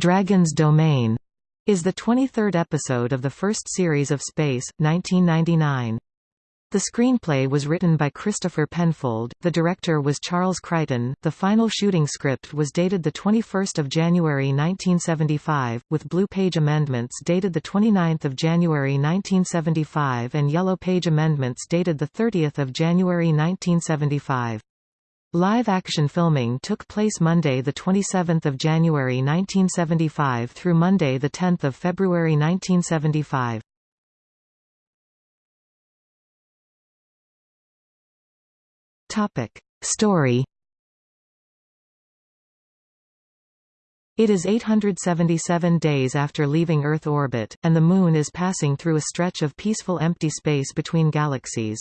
Dragon's Domain is the 23rd episode of the first series of Space, 1999. The screenplay was written by Christopher Penfold, the director was Charles Crichton, the final shooting script was dated 21 January 1975, with blue page amendments dated 29 January 1975 and yellow page amendments dated 30 January 1975. Live-action filming took place Monday 27 January 1975 through Monday 10 February 1975. Topic. Story It is 877 days after leaving Earth orbit, and the Moon is passing through a stretch of peaceful empty space between galaxies.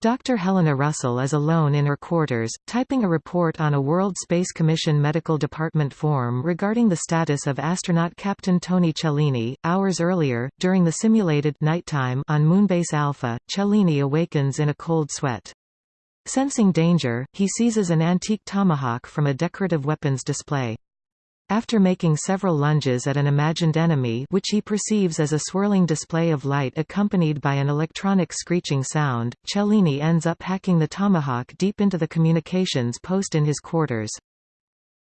Dr. Helena Russell is alone in her quarters, typing a report on a World Space Commission Medical Department form regarding the status of astronaut Captain Tony Cellini. Hours earlier, during the simulated nighttime on Moonbase Alpha, Cellini awakens in a cold sweat. Sensing danger, he seizes an antique tomahawk from a decorative weapons display. After making several lunges at an imagined enemy which he perceives as a swirling display of light accompanied by an electronic screeching sound, Cellini ends up hacking the tomahawk deep into the communications post in his quarters.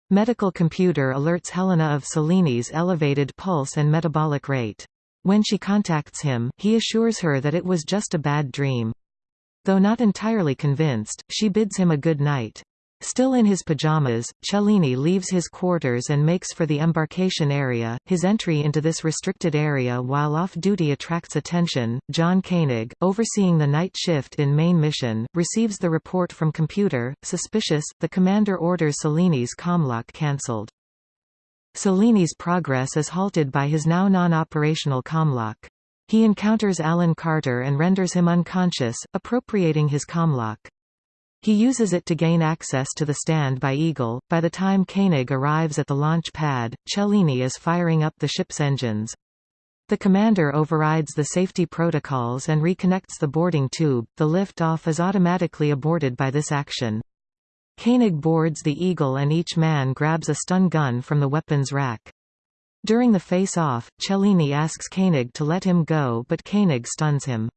Medical computer alerts Helena of Cellini's elevated pulse and metabolic rate. When she contacts him, he assures her that it was just a bad dream. Though not entirely convinced, she bids him a good night. Still in his pajamas, Cellini leaves his quarters and makes for the embarkation area. His entry into this restricted area while off duty attracts attention. John Koenig, overseeing the night shift in main mission, receives the report from computer. Suspicious, the commander orders Cellini's comlock cancelled. Cellini's progress is halted by his now non-operational comlock. He encounters Alan Carter and renders him unconscious, appropriating his comlock. He uses it to gain access to the stand by Eagle. By the time Koenig arrives at the launch pad, Cellini is firing up the ship's engines. The commander overrides the safety protocols and reconnects the boarding tube. The lift-off is automatically aborted by this action. Koenig boards the Eagle and each man grabs a stun gun from the weapons rack. During the face-off, Cellini asks Koenig to let him go but Koenig stuns him.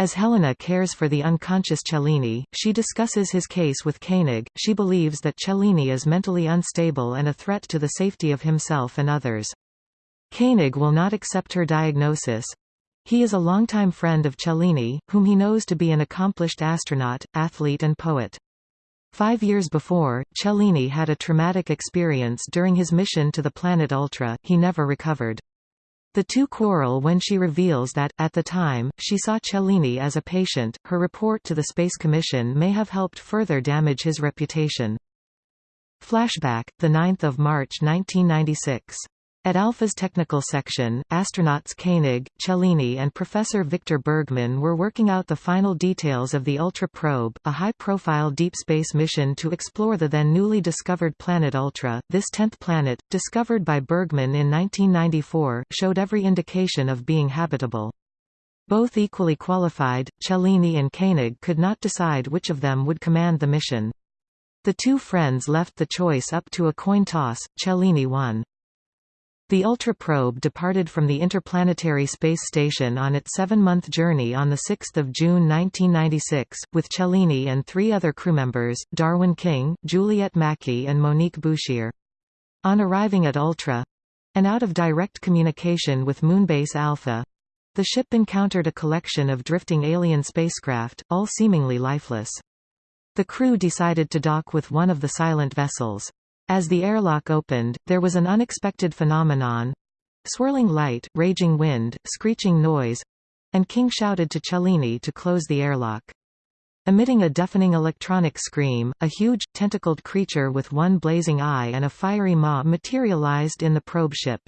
As Helena cares for the unconscious Cellini, she discusses his case with Koenig. She believes that Cellini is mentally unstable and a threat to the safety of himself and others. Koenig will not accept her diagnosis. He is a longtime friend of Cellini, whom he knows to be an accomplished astronaut, athlete and poet. Five years before, Cellini had a traumatic experience during his mission to the planet Ultra, he never recovered. The two quarrel when she reveals that, at the time, she saw Cellini as a patient. Her report to the Space Commission may have helped further damage his reputation. Flashback, 9 March 1996 at Alpha's technical section, astronauts Koenig, Cellini and Professor Victor Bergman were working out the final details of the Ultra probe, a high-profile deep space mission to explore the then newly discovered planet Ultra. This tenth planet, discovered by Bergman in 1994, showed every indication of being habitable. Both equally qualified, Cellini and Koenig could not decide which of them would command the mission. The two friends left the choice up to a coin toss, Cellini won. The Ultra probe departed from the Interplanetary Space Station on its seven-month journey on 6 June 1996, with Cellini and three other crewmembers, Darwin King, Juliet Mackie and Monique Bouchier. On arriving at Ultra—and out of direct communication with Moonbase Alpha, the ship encountered a collection of drifting alien spacecraft, all seemingly lifeless. The crew decided to dock with one of the silent vessels. As the airlock opened, there was an unexpected phenomenon swirling light, raging wind, screeching noise and King shouted to Cellini to close the airlock. Emitting a deafening electronic scream, a huge, tentacled creature with one blazing eye and a fiery maw materialized in the probe ship.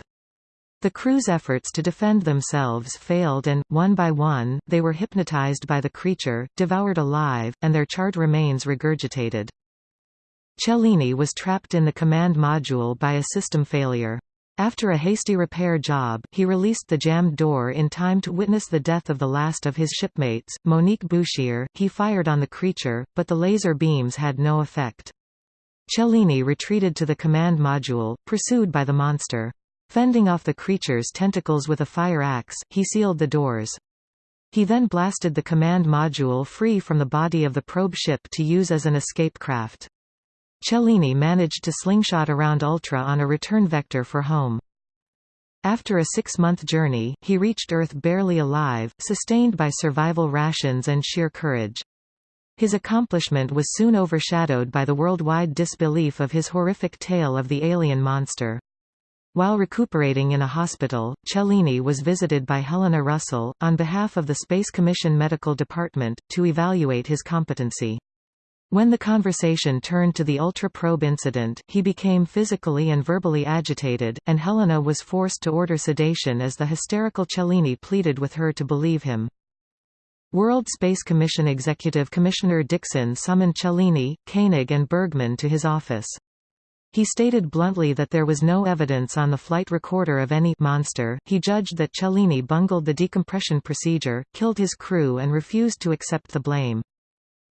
The crew's efforts to defend themselves failed and, one by one, they were hypnotized by the creature, devoured alive, and their charred remains regurgitated. Cellini was trapped in the command module by a system failure. After a hasty repair job, he released the jammed door in time to witness the death of the last of his shipmates, Monique Bouchier. He fired on the creature, but the laser beams had no effect. Cellini retreated to the command module, pursued by the monster. Fending off the creature's tentacles with a fire axe, he sealed the doors. He then blasted the command module free from the body of the probe ship to use as an escape craft. Cellini managed to slingshot around Ultra on a return vector for home. After a six-month journey, he reached Earth barely alive, sustained by survival rations and sheer courage. His accomplishment was soon overshadowed by the worldwide disbelief of his horrific tale of the alien monster. While recuperating in a hospital, Cellini was visited by Helena Russell, on behalf of the Space Commission Medical Department, to evaluate his competency. When the conversation turned to the Ultra Probe incident, he became physically and verbally agitated, and Helena was forced to order sedation as the hysterical Cellini pleaded with her to believe him. World Space Commission Executive Commissioner Dixon summoned Cellini, Koenig and Bergman to his office. He stated bluntly that there was no evidence on the flight recorder of any monster. He judged that Cellini bungled the decompression procedure, killed his crew and refused to accept the blame.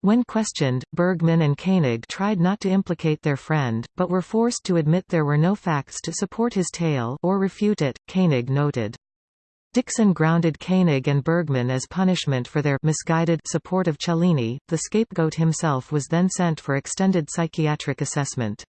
When questioned, Bergman and Koenig tried not to implicate their friend, but were forced to admit there were no facts to support his tale or refute it, Koenig noted. Dixon grounded Koenig and Bergman as punishment for their misguided support of Cellini. The scapegoat himself was then sent for extended psychiatric assessment.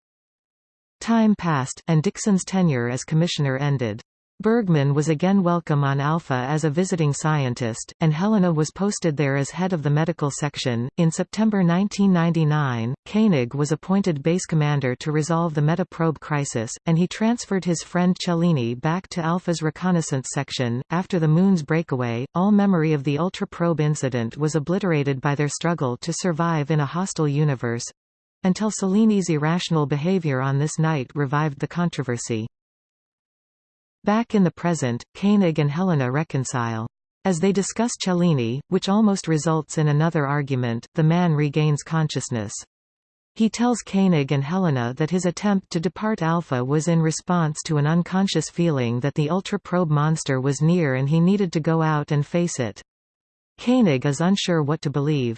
Time passed, and Dixon's tenure as commissioner ended. Bergman was again welcome on Alpha as a visiting scientist, and Helena was posted there as head of the medical section. In September 1999, Koenig was appointed base commander to resolve the metaprobe crisis, and he transferred his friend Cellini back to Alpha's reconnaissance section. After the Moon's breakaway, all memory of the Ultra probe incident was obliterated by their struggle to survive in a hostile universe, until Cellini's irrational behavior on this night revived the controversy. Back in the present, Koenig and Helena reconcile. As they discuss Cellini, which almost results in another argument, the man regains consciousness. He tells Koenig and Helena that his attempt to depart Alpha was in response to an unconscious feeling that the ultra-probe monster was near and he needed to go out and face it. Koenig is unsure what to believe.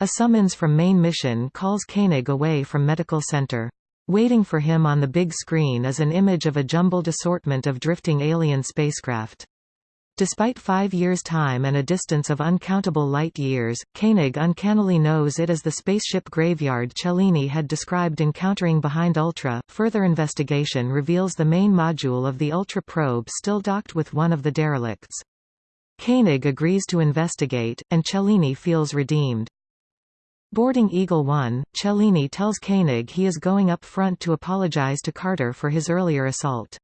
A summons from main mission calls Koenig away from medical center. Waiting for him on the big screen is an image of a jumbled assortment of drifting alien spacecraft. Despite five years' time and a distance of uncountable light-years, Koenig uncannily knows it as the spaceship graveyard Cellini had described encountering behind Ultra. Further investigation reveals the main module of the Ultra probe still docked with one of the derelicts. Koenig agrees to investigate, and Cellini feels redeemed. Boarding Eagle 1, Cellini tells Koenig he is going up front to apologize to Carter for his earlier assault.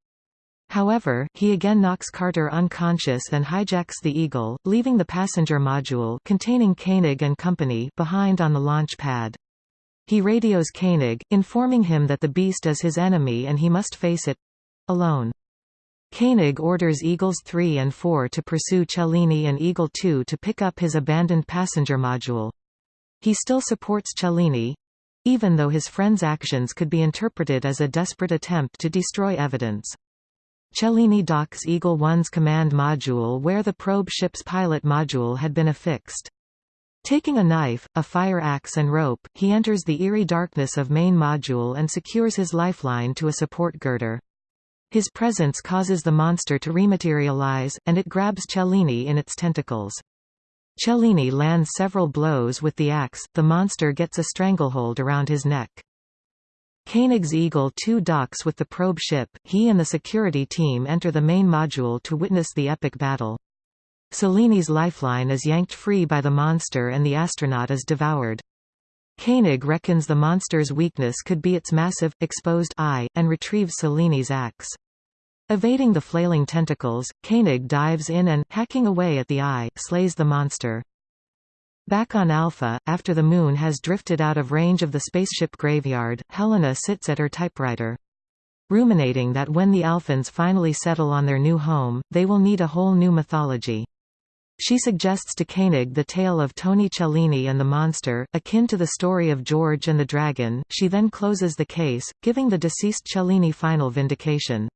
However, he again knocks Carter unconscious and hijacks the Eagle, leaving the passenger module containing Koenig and company behind on the launch pad. He radios Koenig, informing him that the beast is his enemy and he must face it—alone. Koenig orders Eagles 3 and 4 to pursue Cellini and Eagle 2 to pick up his abandoned passenger module. He still supports Cellini, even though his friend's actions could be interpreted as a desperate attempt to destroy evidence. Cellini docks Eagle 1's command module where the probe ship's pilot module had been affixed. Taking a knife, a fire axe and rope, he enters the eerie darkness of main module and secures his lifeline to a support girder. His presence causes the monster to rematerialize, and it grabs Cellini in its tentacles. Cellini lands several blows with the axe, the monster gets a stranglehold around his neck. Koenig's Eagle 2 docks with the probe ship, he and the security team enter the main module to witness the epic battle. Cellini's lifeline is yanked free by the monster and the astronaut is devoured. Koenig reckons the monster's weakness could be its massive, exposed eye, and retrieves Cellini's axe. Evading the flailing tentacles, Koenig dives in and, hacking away at the eye, slays the monster. Back on Alpha, after the Moon has drifted out of range of the spaceship graveyard, Helena sits at her typewriter. Ruminating that when the Alphans finally settle on their new home, they will need a whole new mythology. She suggests to Koenig the tale of Tony Cellini and the monster, akin to the story of George and the Dragon. She then closes the case, giving the deceased Cellini final vindication.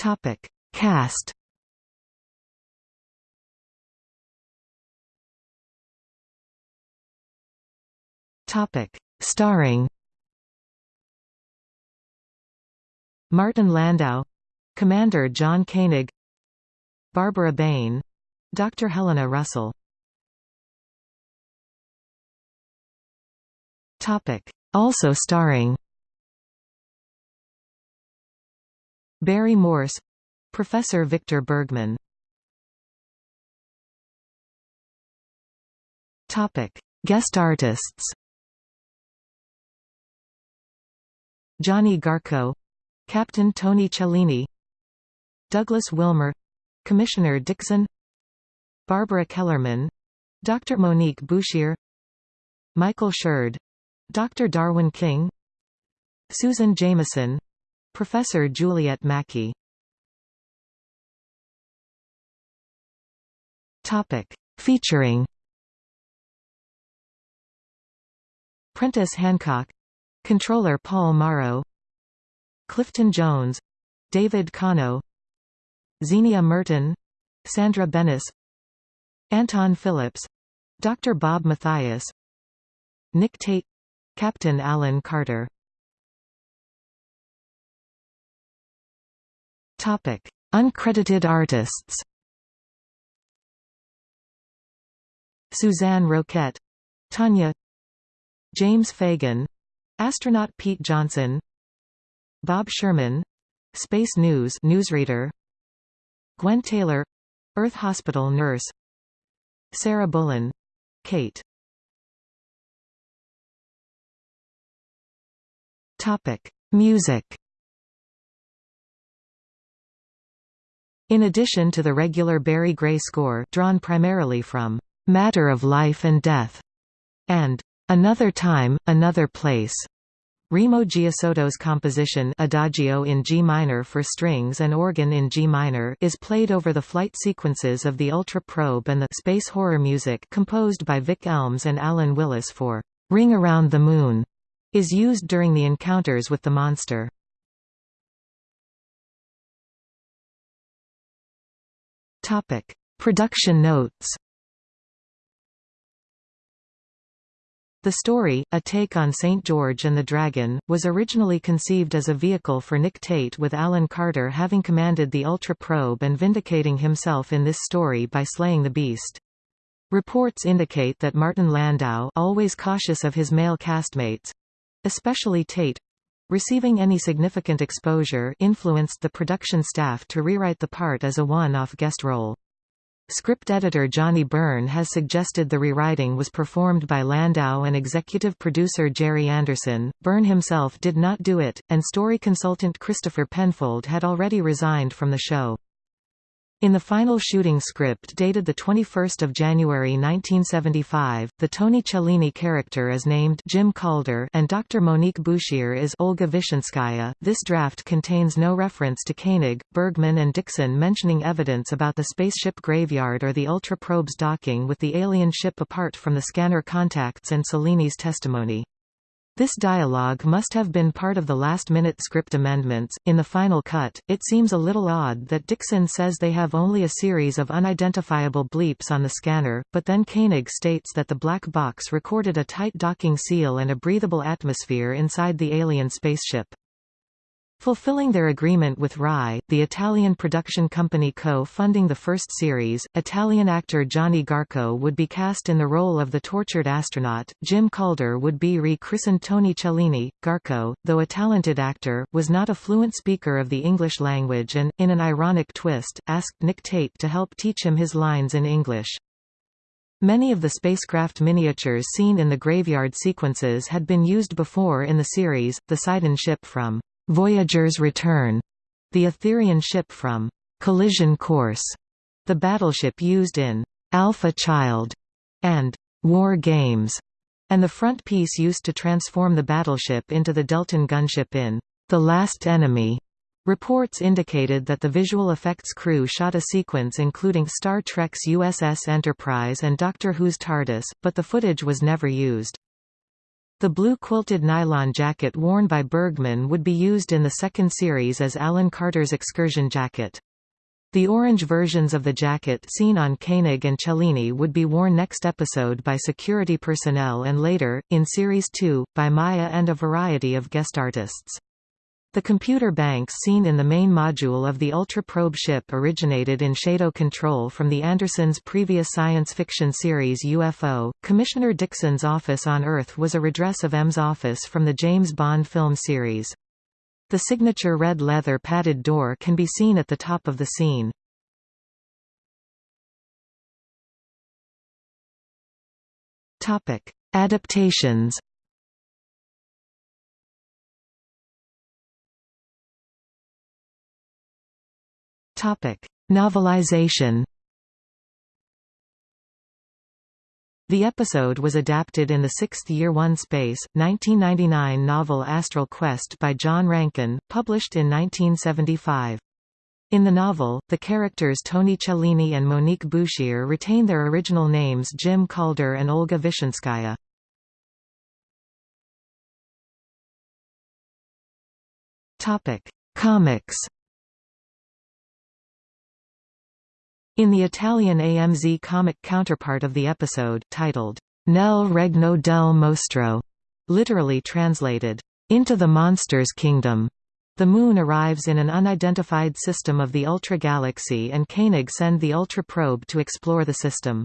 Topic: Cast. Topic. Starring Martin Landau Commander John Koenig Barbara Bain Dr. Helena Russell Topic. Also starring Barry Morse Professor Victor Bergman Topic: Guest artists. Gianni Garko, Captain Tony Cellini, Douglas Wilmer, Commissioner Dixon, Barbara Kellerman, Dr. Monique Bouchier, Michael Sheard, Dr. Darwin King, Susan Jameson, Professor Juliet Mackie. Topic: Featuring. Prentis Hancock. Controller Paul Morrow Clifton Jones. David Kano Zienia Merton. Sandra Benes Anton Phillips. Dr. Bob Mathias. Nick Tate. Captain Alan Carter Topic: Uncredited artists. Suzanne Roquette, Tanya James Fagan Astronaut Pete Johnson Bob Sherman Space News newsreader Gwen Taylor Earth Hospital nurse Sarah Bullen Kate Topic Music In addition to the regular Barry Gray score drawn primarily from Matter of Life and Death and Another Time, Another Place. Remo Giazotto's composition Adagio in G minor for strings and organ in G minor is played over the flight sequences of the Ultra Probe and the space horror music composed by Vic Elms and Alan Willis for Ring Around the Moon is used during the encounters with the monster. Topic: Production notes The story, a take on St. George and the Dragon, was originally conceived as a vehicle for Nick Tate with Alan Carter having commanded the Ultra Probe and vindicating himself in this story by slaying the beast. Reports indicate that Martin Landau always cautious of his male castmates—especially Tate, receiving any significant exposure influenced the production staff to rewrite the part as a one-off guest role. Script editor Johnny Byrne has suggested the rewriting was performed by Landau and executive producer Gerry Anderson. Byrne himself did not do it, and story consultant Christopher Penfold had already resigned from the show. In the final shooting script dated 21 January 1975, the Tony Cellini character is named Jim Calder and Dr. Monique Bouchier is Olga Vishenskaya. This draft contains no reference to Koenig, Bergman and Dixon mentioning evidence about the spaceship graveyard or the Ultra probe's docking with the alien ship apart from the scanner contacts and Cellini's testimony. This dialogue must have been part of the last-minute script amendments. In the final cut, it seems a little odd that Dixon says they have only a series of unidentifiable bleeps on the scanner, but then Koenig states that the black box recorded a tight docking seal and a breathable atmosphere inside the alien spaceship. Fulfilling their agreement with RAI, the Italian production company co-funding the first series, Italian actor Gianni Garko would be cast in the role of the tortured astronaut, Jim Calder would be re-christened Tony Cellini. Garko, though a talented actor, was not a fluent speaker of the English language and, in an ironic twist, asked Nick Tate to help teach him his lines in English. Many of the spacecraft miniatures seen in the graveyard sequences had been used before in the series, the Sidon ship from Voyager's Return, the Aetherian ship from Collision Course, the battleship used in Alpha Child and War Games, and the front piece used to transform the battleship into the Delton gunship in The Last Enemy. Reports indicated that the visual effects crew shot a sequence including Star Trek's USS Enterprise and Doctor Who's TARDIS, but the footage was never used. The blue quilted nylon jacket worn by Bergman would be used in the second series as Alan Carter's excursion jacket. The orange versions of the jacket seen on Koenig and Cellini would be worn next episode by security personnel and later, in Series 2, by Maya and a variety of guest artists. The computer banks seen in the main module of the Ultra Probe ship originated in Shadow Control from the Andersons' previous science fiction series UFO. Commissioner Dixon's office on Earth was a redress of M's office from the James Bond film series. The signature red leather padded door can be seen at the top of the scene. Topic: Adaptations. Topic: Novelization. The episode was adapted in the Sixth Year One Space, 1999 novel Astral Quest by John Rankin, published in 1975. In the novel, the characters Tony Cellini and Monique Bouchier retain their original names Jim Calder and Olga Vishenskaya. Comics In the Italian AMZ comic counterpart of the episode titled, Nel Regno del Mostro, literally translated, Into the Monsters' Kingdom, the Moon arrives in an unidentified system of the Ultra Galaxy and Koenig send the Ultra probe to explore the system.